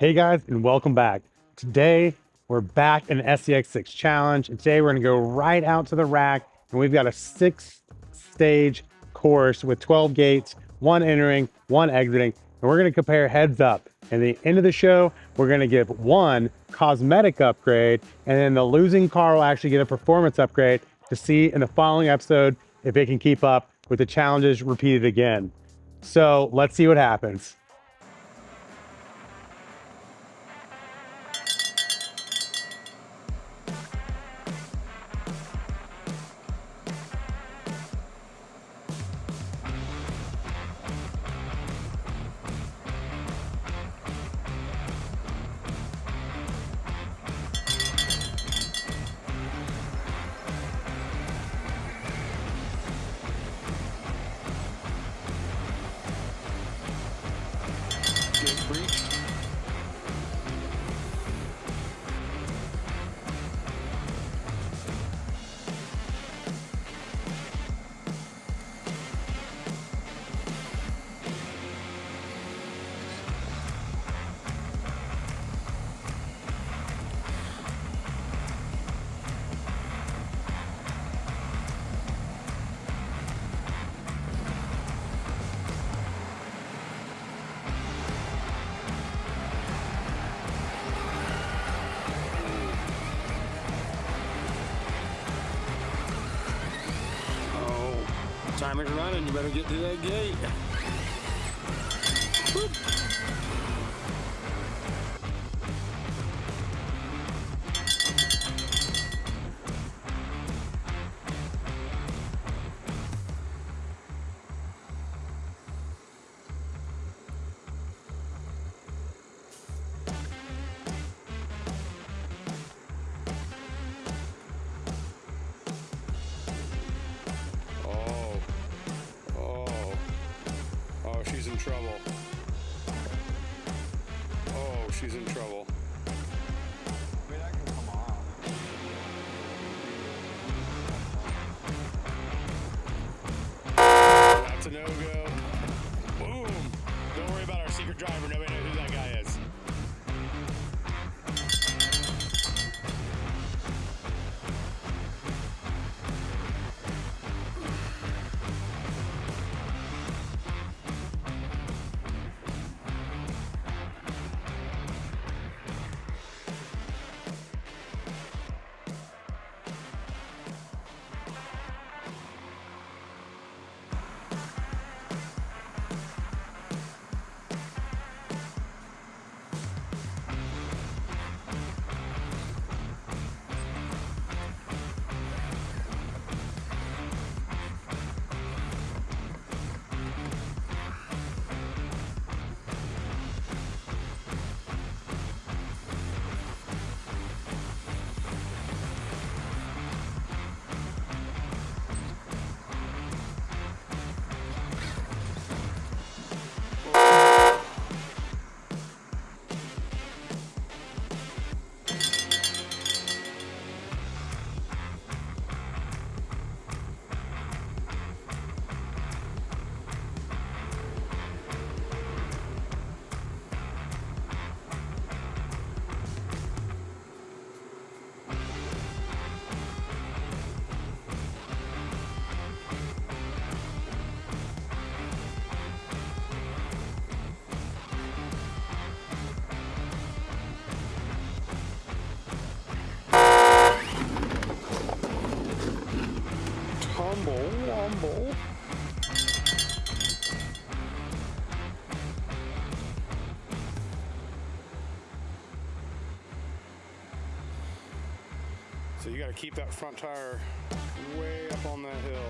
Hey guys, and welcome back. Today, we're back in the SCX6 challenge. And today, we're gonna go right out to the rack, and we've got a six stage course with 12 gates, one entering, one exiting, and we're gonna compare heads up. And the end of the show, we're gonna give one cosmetic upgrade, and then the losing car will actually get a performance upgrade to see in the following episode if it can keep up with the challenges repeated again. So let's see what happens. Timer's running. You better get to that gate. Trouble. Oh, she's in trouble. That's a no-go. So got to keep that front tire way up on that hill.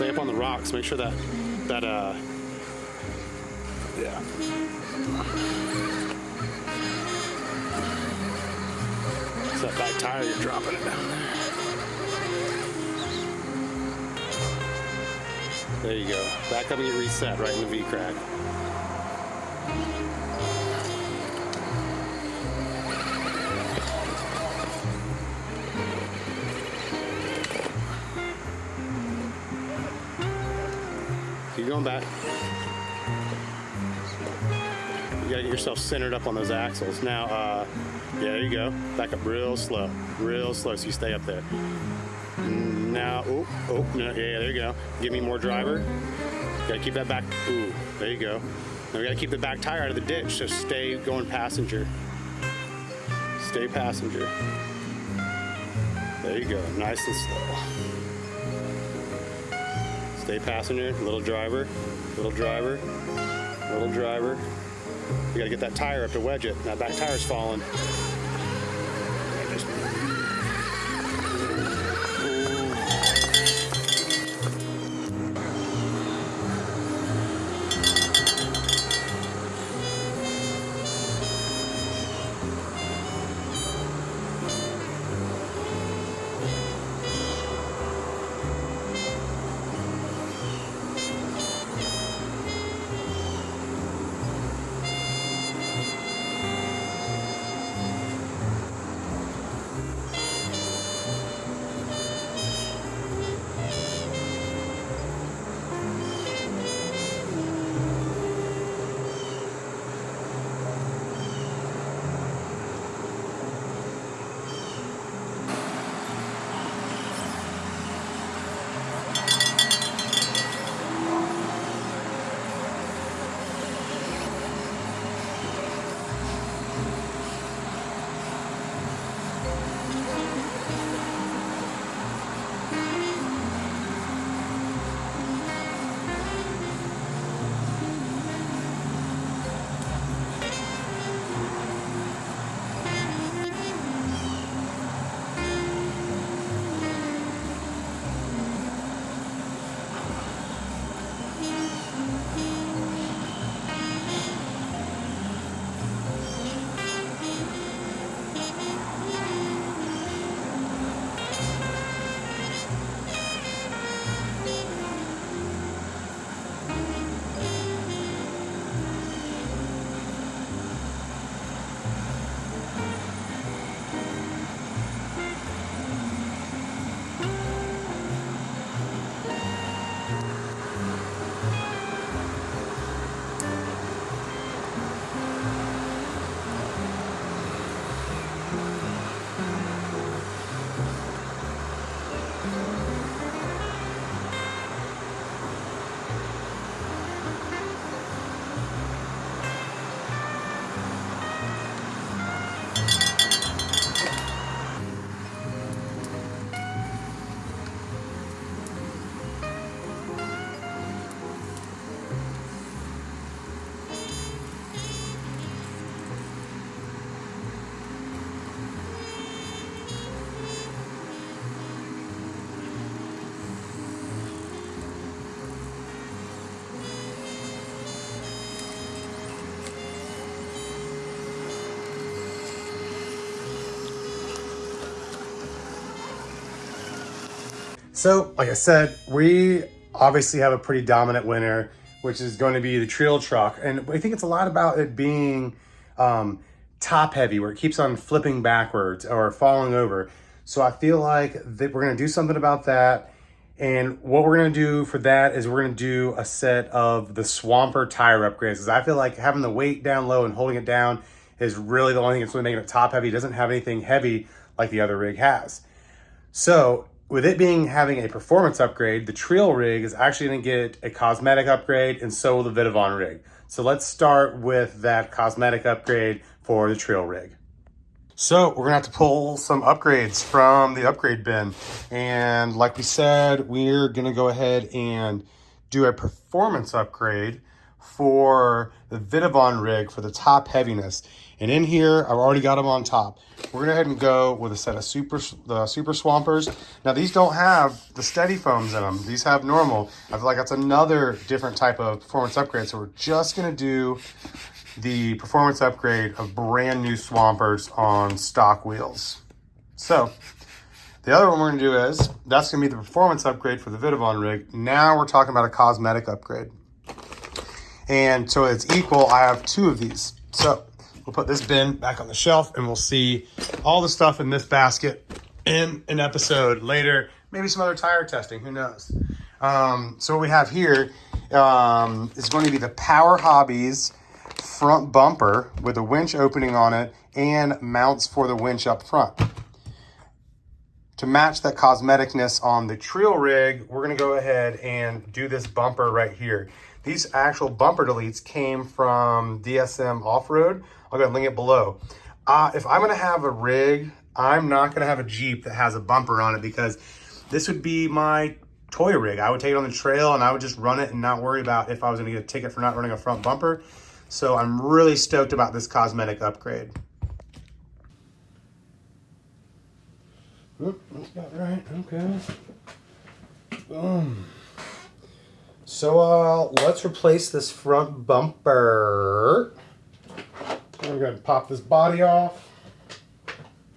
Stay up on the rocks. Make sure that that uh yeah. It's that back tire you're dropping it down there. There you go. Back up and get reset right in the V Keep going back. You gotta get yourself centered up on those axles. Now, uh, yeah, there you go. Back up real slow, real slow so you stay up there. Now, oh, oh, yeah, there you go. Give me more driver. Gotta keep that back, ooh, there you go. Now we gotta keep the back tire out of the ditch, so stay going passenger. Stay passenger. There you go, nice and slow. Stay passenger, little driver, little driver, little driver. You gotta get that tire up to wedge it. That back tire's falling. So, like I said, we obviously have a pretty dominant winner, which is going to be the trail truck. And I think it's a lot about it being um, top heavy, where it keeps on flipping backwards or falling over. So I feel like that we're going to do something about that. And what we're going to do for that is we're going to do a set of the Swamper tire upgrades. Because I feel like having the weight down low and holding it down is really the only thing that's really making it top heavy. It doesn't have anything heavy like the other rig has. So with it being having a performance upgrade, the Trail rig is actually going to get a cosmetic upgrade, and so will the Vitavon rig. So let's start with that cosmetic upgrade for the Trail rig. So we're gonna have to pull some upgrades from the upgrade bin. And like we said, we're gonna go ahead and do a performance upgrade for the Vitavon rig for the top heaviness. And in here, I've already got them on top. We're gonna go ahead and go with a set of super the super swampers. Now these don't have the steady foams in them. These have normal. I feel like that's another different type of performance upgrade. So we're just gonna do the performance upgrade of brand new swampers on stock wheels. So the other one we're gonna do is, that's gonna be the performance upgrade for the Vitavon rig. Now we're talking about a cosmetic upgrade. And so it's equal, I have two of these. So we'll put this bin back on the shelf and we'll see all the stuff in this basket in an episode later. Maybe some other tire testing, who knows? Um, so what we have here um, is going to be the Power Hobbies front bumper with a winch opening on it and mounts for the winch up front. To match that cosmeticness on the Trio rig, we're gonna go ahead and do this bumper right here. These actual bumper deletes came from DSM Off-Road. I'll go link it below. Uh, if I'm gonna have a rig, I'm not gonna have a Jeep that has a bumper on it because this would be my toy rig. I would take it on the trail and I would just run it and not worry about if I was gonna get a ticket for not running a front bumper. So I'm really stoked about this cosmetic upgrade. Oop, that's about right, okay. Boom. So uh, let's replace this front bumper. We're going to pop this body off.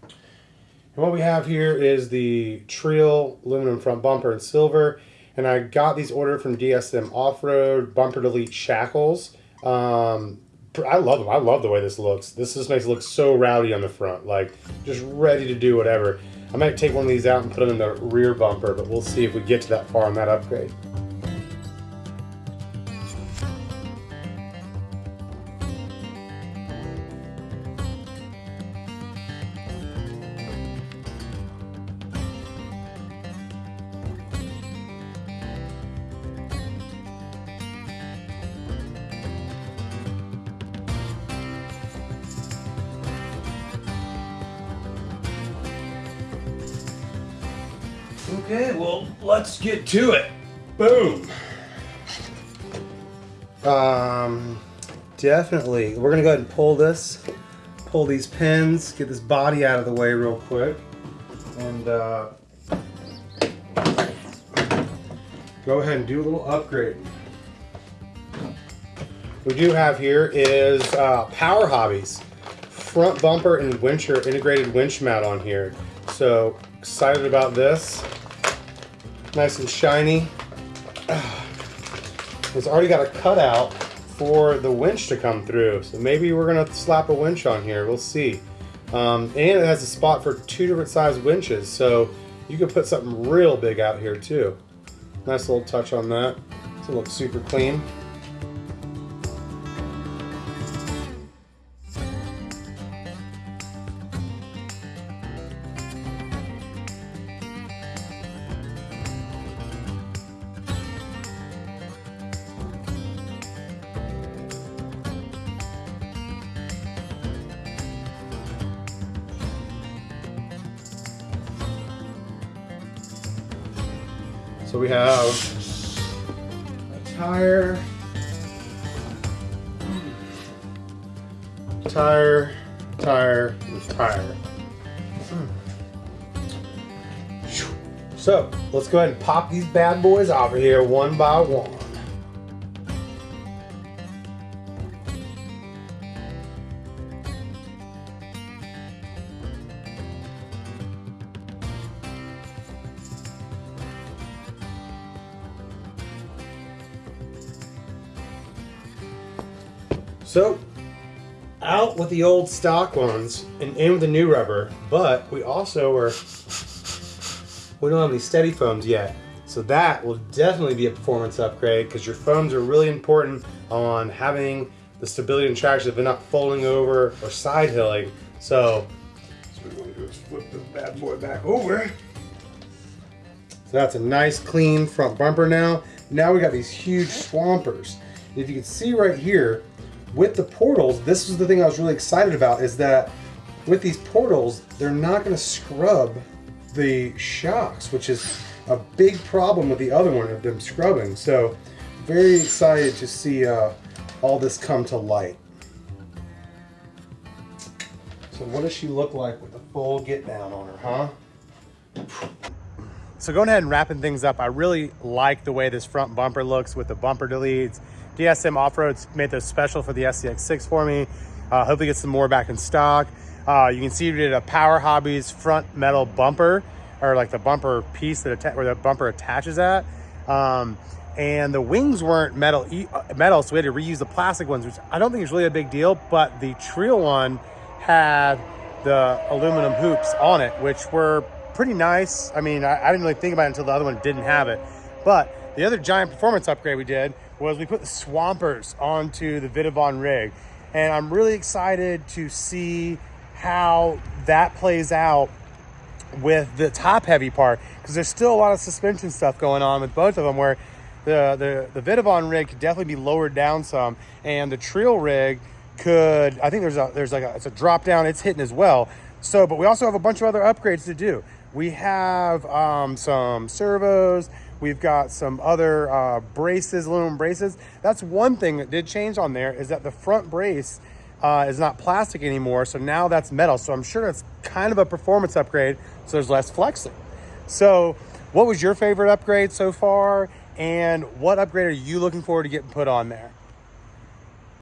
And what we have here is the Trio aluminum front bumper in silver. And I got these ordered from DSM Off-Road Bumper Delete Shackles. Um, I love them. I love the way this looks. This just makes it look so rowdy on the front, like just ready to do whatever. I might take one of these out and put them in the rear bumper, but we'll see if we get to that far on that upgrade. Okay, well, let's get to it. Boom. Um, definitely. We're gonna go ahead and pull this, pull these pins, get this body out of the way real quick, and uh, go ahead and do a little upgrade. We do have here is uh, Power Hobbies front bumper and wincher integrated winch mount on here. So excited about this. Nice and shiny. It's already got a cutout for the winch to come through. So maybe we're gonna slap a winch on here, we'll see. Um, and it has a spot for two different size winches. So you could put something real big out here too. Nice little touch on that. It's gonna look super clean. So we have a tire, tire, tire, tire. Hmm. So let's go ahead and pop these bad boys of here one by one. So, out with the old stock ones and in with the new rubber, but we also are, we don't have any steady foams yet. So that will definitely be a performance upgrade because your foams are really important on having the stability and traction if they're not folding over or side hilling. So, so we're going to do is flip this bad boy back over. So that's a nice clean front bumper now. Now we got these huge swampers. If you can see right here, with the portals, this is the thing I was really excited about is that with these portals, they're not going to scrub the shocks, which is a big problem with the other one of them scrubbing. So very excited to see uh, all this come to light. So what does she look like with the full get down on her, huh? So going ahead and wrapping things up, I really like the way this front bumper looks with the bumper deletes. DSM Off-Road's made those special for the SCX6 for me. Uh, hopefully get some more back in stock. Uh, you can see we did a Power Hobbies front metal bumper, or like the bumper piece that where the bumper attaches at. Um, and the wings weren't metal, uh, metal, so we had to reuse the plastic ones, which I don't think is really a big deal. But the Trio one had the aluminum hoops on it, which were pretty nice. I mean, I, I didn't really think about it until the other one didn't have it. But the other giant performance upgrade we did was we put the Swampers onto the Vitavon rig. And I'm really excited to see how that plays out with the top heavy part because there's still a lot of suspension stuff going on with both of them where the the the Vitavon rig could definitely be lowered down some and the Trill rig could I think there's a there's like a it's a drop down it's hitting as well so but we also have a bunch of other upgrades to do we have um, some servos we've got some other uh, braces aluminum braces that's one thing that did change on there is that the front brace uh, is not plastic anymore. So now that's metal. So I'm sure it's kind of a performance upgrade. So there's less flexing. So what was your favorite upgrade so far? And what upgrade are you looking forward to getting put on there?